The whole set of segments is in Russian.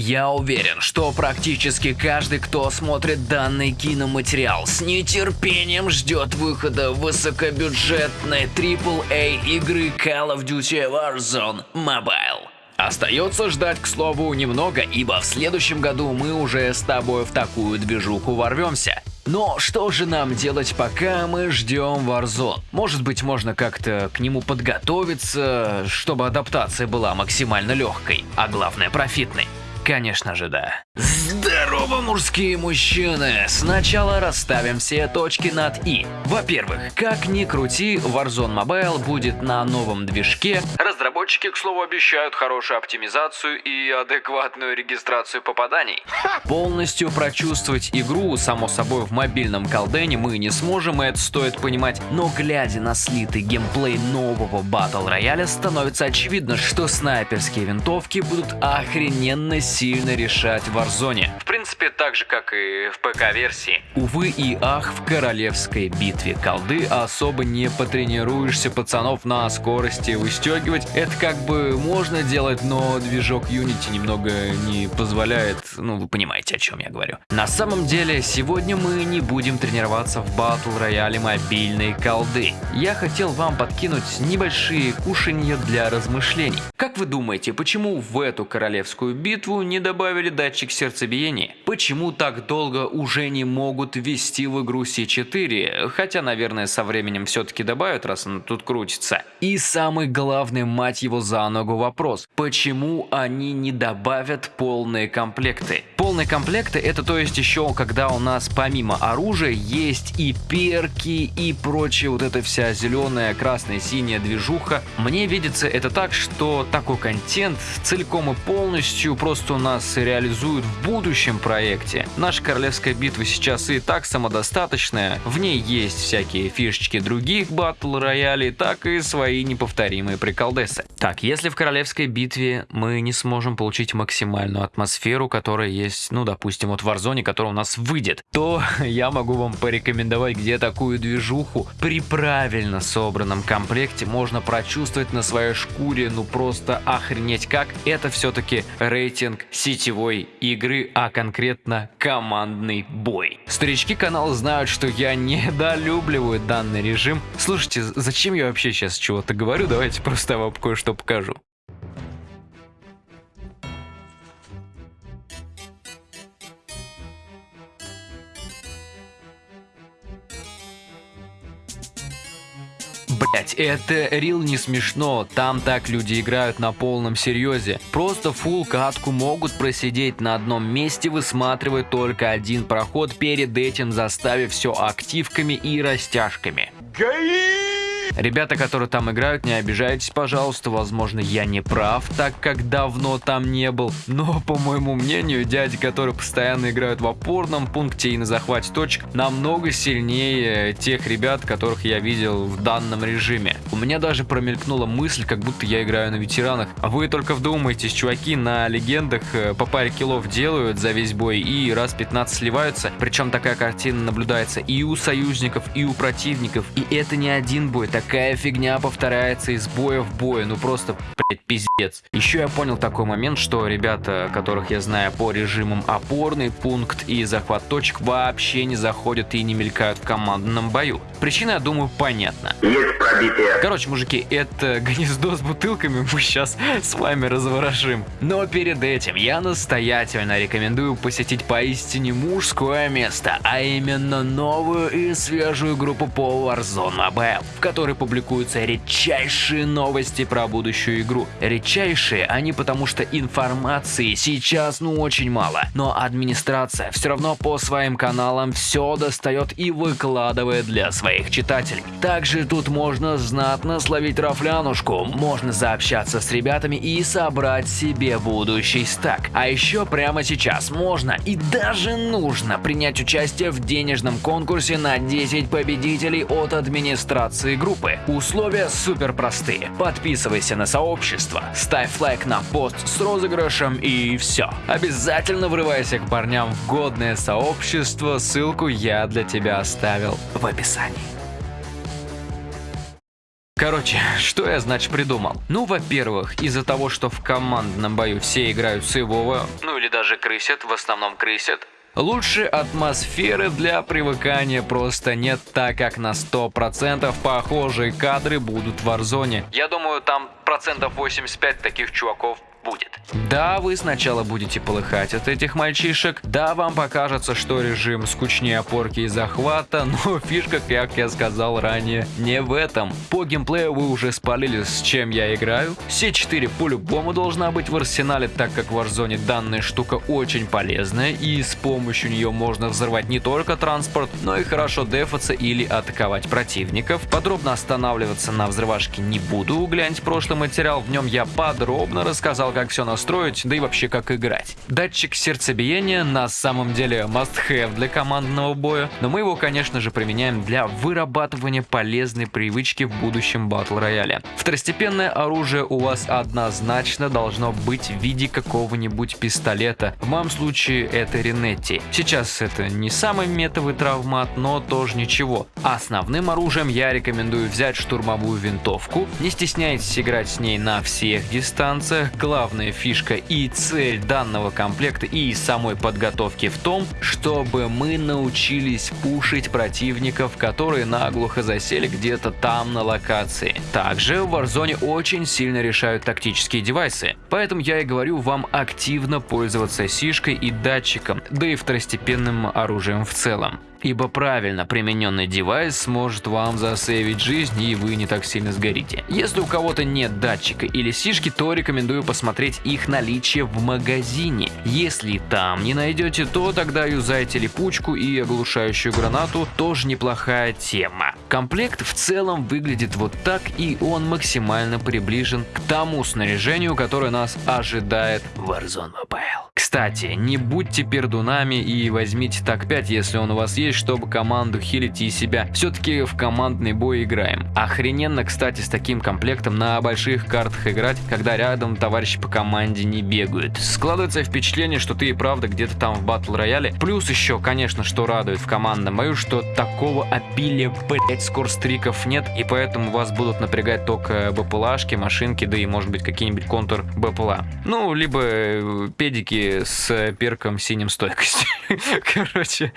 Я уверен, что практически каждый, кто смотрит данный киноматериал, с нетерпением ждет выхода высокобюджетной AAA игры Call of Duty Warzone Mobile. Остается ждать, к слову, немного, ибо в следующем году мы уже с тобой в такую движуху ворвемся. Но что же нам делать, пока мы ждем Warzone? Может быть, можно как-то к нему подготовиться, чтобы адаптация была максимально легкой, а главное профитной? Конечно же, да. Здорово, мужские мужчины! Сначала расставим все точки над «и». Во-первых, как ни крути, Warzone Mobile будет на новом движке. Разработчики, к слову, обещают хорошую оптимизацию и адекватную регистрацию попаданий. Полностью прочувствовать игру, само собой, в мобильном колдене мы не сможем, и это стоит понимать. Но глядя на слитый геймплей нового Battle Royale, становится очевидно, что снайперские винтовки будут охрененно сильно решать в Warzone. В принципе, так же, как и в ПК-версии. Увы и ах, в королевской битве колды особо не потренируешься пацанов на скорости выстегивать. Это как бы можно делать, но движок Unity немного не позволяет, ну вы понимаете, о чем я говорю. На самом деле, сегодня мы не будем тренироваться в батл рояле мобильной колды. Я хотел вам подкинуть небольшие кушанья для размышлений. Как вы думаете, почему в эту королевскую битву не добавили датчик сердцебиения? Почему так долго уже не могут ввести в игру C4? Хотя, наверное, со временем все-таки добавят, раз он тут крутится. И самый главный, мать его за ногу, вопрос. Почему они не добавят полные комплекты? Полные комплекты это то есть еще, когда у нас помимо оружия есть и перки, и прочее, вот эта вся зеленая, красная, синяя движуха. Мне видится это так, что такой контент целиком и полностью просто у нас реализуют в будущем проекте. Наша королевская битва сейчас и так самодостаточная, в ней есть всякие фишечки других батл роялей, так и свои неповторимые приколдесы. Так, если в королевской битве мы не сможем получить максимальную атмосферу, которая есть, ну допустим, вот в Warzone, которая у нас выйдет, то я могу вам порекомендовать, где такую движуху при правильно собранном комплекте можно прочувствовать на своей шкуре, ну просто охренеть как. Это все-таки рейтинг сетевой игры, а конкретно командный бой. Старички канала знают, что я недолюбливаю данный режим. Слушайте, зачем я вообще сейчас чего-то говорю? Давайте просто вам кое-что покажу. Блять, это рил не смешно, там так люди играют на полном серьезе. Просто фул катку могут просидеть на одном месте, высматривая только один проход, перед этим заставив все активками и растяжками. Гаи! Ребята, которые там играют, не обижайтесь, пожалуйста, возможно, я не прав, так как давно там не был, но, по моему мнению, дяди, которые постоянно играют в опорном пункте и на захвате точек, намного сильнее тех ребят, которых я видел в данном режиме. У меня даже промелькнула мысль, как будто я играю на ветеранах. А вы только вдумайтесь, чуваки на легендах э, по паре киллов делают за весь бой и раз 15 сливаются, причем такая картина наблюдается и у союзников, и у противников, и это не один бой, такая фигня повторяется из боя в бой, ну просто, блядь, пиздец. Еще я понял такой момент, что ребята, которых я знаю по режимам опорный пункт и захват точек, вообще не заходят и не мелькают в командном бою. Причина, я думаю, понятна. Есть пробитие. Короче, мужики, это гнездо с бутылками мы сейчас с вами разворошим. Но перед этим я настоятельно рекомендую посетить поистине мужское место, а именно новую и свежую группу по Warzone Mobile, в которой которой публикуются редчайшие новости про будущую игру. Редчайшие они потому что информации сейчас ну очень мало, но администрация все равно по своим каналам все достает и выкладывает для своих читателей. Также тут можно знатно словить рафлянушку, можно заобщаться с ребятами и собрать себе будущий стак. А еще прямо сейчас можно и даже нужно принять участие в денежном конкурсе на 10 победителей от администрации группы группы. Условия супер простые. Подписывайся на сообщество, ставь лайк на пост с розыгрышем и все. Обязательно врывайся к парням в годное сообщество, ссылку я для тебя оставил в описании. Короче, что я, значит, придумал? Ну, во-первых, из-за того, что в командном бою все играют сейвово, ну или даже крысят, в основном крысят, Лучше атмосферы для привыкания просто нет, так как на 100% похожие кадры будут в Warzone. Я думаю, там процентов 85 таких чуваков будет. Да, вы сначала будете полыхать от этих мальчишек, да, вам покажется, что режим скучнее опорки и захвата, но фишка, как я сказал ранее, не в этом. По геймплею вы уже спалили, с чем я играю. С4 по-любому должна быть в арсенале, так как в Warzone данная штука очень полезная, и с помощью нее можно взорвать не только транспорт, но и хорошо дефаться или атаковать противников. Подробно останавливаться на взрывашке не буду, гляньте прошлый материал, в нем я подробно рассказал, как все настроить, да и вообще как играть. Датчик сердцебиения на самом деле must-have для командного боя, но мы его, конечно же, применяем для вырабатывания полезной привычки в будущем батл рояле. Второстепенное оружие у вас однозначно должно быть в виде какого-нибудь пистолета. В моем случае это Ренетти. Сейчас это не самый метовый травмат, но тоже ничего. Основным оружием я рекомендую взять штурмовую винтовку. Не стесняйтесь играть с ней на всех дистанциях. Главная фишка и цель данного комплекта и самой подготовки в том, чтобы мы научились пушить противников, которые наглухо засели где-то там на локации. Также в Warzone очень сильно решают тактические девайсы, поэтому я и говорю вам активно пользоваться сишкой и датчиком, да и второстепенным оружием в целом. Ибо правильно примененный девайс сможет вам засейвить жизнь и вы не так сильно сгорите. Если у кого-то нет датчика или сишки, то рекомендую посмотреть их наличие в магазине. Если там не найдете, то тогда юзайте липучку и оглушающую гранату, тоже неплохая тема. Комплект в целом выглядит вот так и он максимально приближен к тому снаряжению, которое нас ожидает Warzone Mobile. Кстати, не будьте пердунами и возьмите так 5, если он у вас есть, чтобы команду хилить и себя. Все-таки в командный бой играем. Охрененно, кстати, с таким комплектом на больших картах играть, когда рядом товарищи по команде не бегают. Складывается впечатление, что ты и правда где-то там в батл рояле. Плюс еще, конечно, что радует в командном бою, что такого обилия, блять, скорстриков нет, и поэтому вас будут напрягать только БПЛАшки, машинки, да и может быть какие-нибудь контур БПЛА. Ну, либо э, с перком синим стойкости. Короче,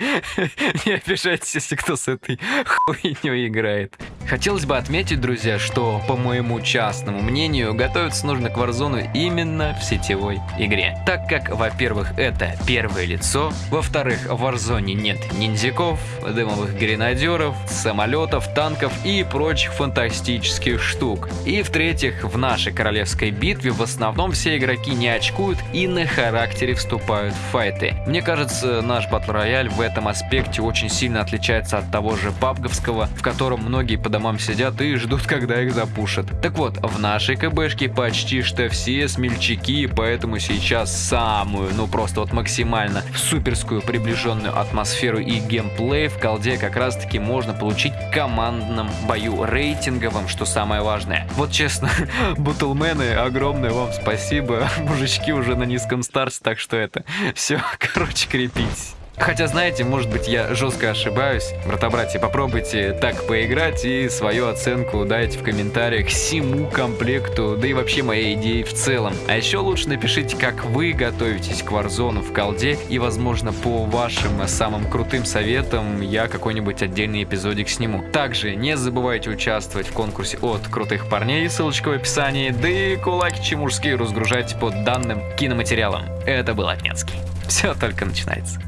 не обижайтесь, если кто с этой хуйней играет. Хотелось бы отметить, друзья, что, по моему частному мнению, готовиться нужно к Warzone именно в сетевой игре. Так как, во-первых, это первое лицо, во-вторых, в Warzone нет ниндзяков, дымовых гренадеров, самолетов, танков и прочих фантастических штук. И в-третьих, в нашей королевской битве в основном все игроки не очкуют и на характер характере вступают в файты. Мне кажется, наш батл рояль в этом аспекте очень сильно отличается от того же пабговского, в котором многие по домам сидят и ждут, когда их запушат. Так вот, в нашей КБшке почти что все смельчаки, поэтому сейчас самую, ну просто вот максимально суперскую приближенную атмосферу и геймплей в колде как раз таки можно получить в командном бою рейтинговым, что самое важное. Вот честно, бутлмены, огромное вам спасибо, мужички уже на низком старте, так что это все, короче, крепитесь. Хотя, знаете, может быть, я жестко ошибаюсь. Брата-братья, попробуйте так поиграть и свою оценку дайте в комментариях всему комплекту, да и вообще моей идеи в целом. А еще лучше напишите, как вы готовитесь к Warzone в колде, и, возможно, по вашим самым крутым советам я какой-нибудь отдельный эпизодик сниму. Также не забывайте участвовать в конкурсе от крутых парней, ссылочка в описании, да и кулаки мужские разгружайте под данным киноматериалом. Это был Отнецкий. Все только начинается.